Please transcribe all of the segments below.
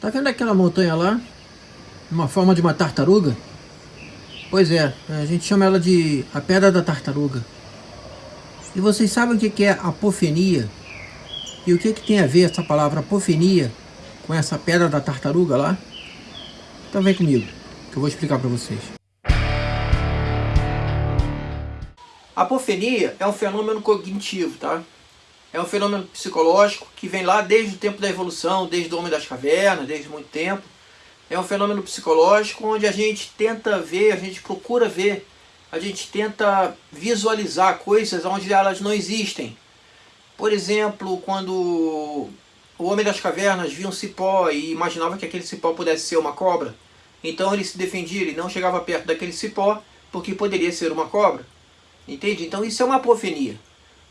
Tá vendo aquela montanha lá? Uma forma de uma tartaruga? Pois é, a gente chama ela de a Pedra da Tartaruga. E vocês sabem o que é apofenia? E o que, que tem a ver essa palavra apofenia com essa Pedra da Tartaruga lá? Então vem comigo, que eu vou explicar para vocês. Apofenia é um fenômeno cognitivo, tá? É um fenômeno psicológico que vem lá desde o tempo da evolução, desde o Homem das Cavernas, desde muito tempo. É um fenômeno psicológico onde a gente tenta ver, a gente procura ver, a gente tenta visualizar coisas onde elas não existem. Por exemplo, quando o Homem das Cavernas via um cipó e imaginava que aquele cipó pudesse ser uma cobra, então ele se defendia, ele não chegava perto daquele cipó porque poderia ser uma cobra. Entende? Então isso é uma apofenia.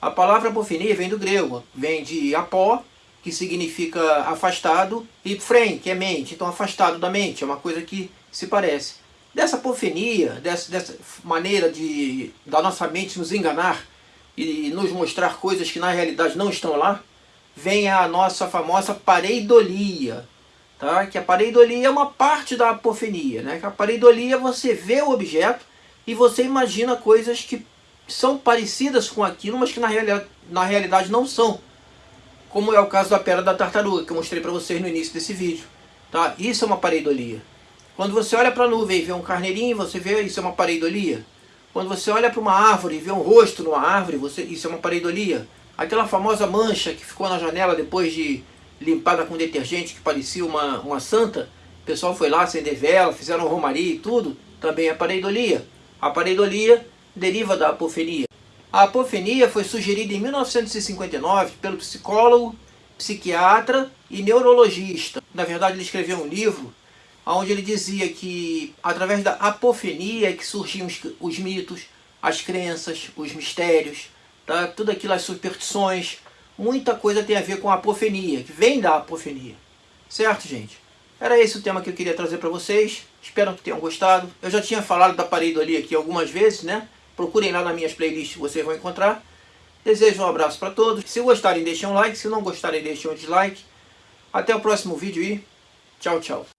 A palavra apofenia vem do grego, vem de apó, que significa afastado, e frem, que é mente, então afastado da mente, é uma coisa que se parece. Dessa apofenia, dessa, dessa maneira de da nossa mente nos enganar e nos mostrar coisas que na realidade não estão lá, vem a nossa famosa pareidolia, tá? que a pareidolia é uma parte da apofenia. Né? Que a pareidolia você vê o objeto e você imagina coisas que são parecidas com aquilo, mas que na, reali na realidade não são. Como é o caso da pedra da tartaruga, que eu mostrei para vocês no início desse vídeo. Tá? Isso é uma pareidolia. Quando você olha para a nuvem e vê um carneirinho, você vê isso é uma pareidolia. Quando você olha para uma árvore e vê um rosto numa árvore, você, isso é uma pareidolia. Aquela famosa mancha que ficou na janela depois de limpada com detergente, que parecia uma, uma santa, o pessoal foi lá acender vela, fizeram romaria e tudo, também é pareidolia. A pareidolia deriva da apofenia. A apofenia foi sugerida em 1959 pelo psicólogo, psiquiatra e neurologista. Na verdade, ele escreveu um livro onde ele dizia que através da apofenia é que surgiam os, os mitos, as crenças, os mistérios, tá? tudo aquilo, as superstições, muita coisa tem a ver com a apofenia, que vem da apofenia. Certo, gente? Era esse o tema que eu queria trazer para vocês. Espero que tenham gostado. Eu já tinha falado da pareidolia aqui algumas vezes, né? Procurem lá nas minhas playlists, vocês vão encontrar. Desejo um abraço para todos. Se gostarem, deixem um like. Se não gostarem, deixem um dislike. Até o próximo vídeo e tchau, tchau.